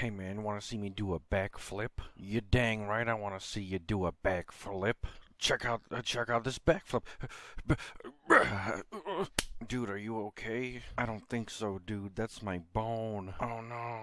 Hey man, wanna see me do a backflip? You dang right I wanna see you do a backflip. Check out, uh, check out this backflip. Dude, are you okay? I don't think so, dude. That's my bone. Oh no.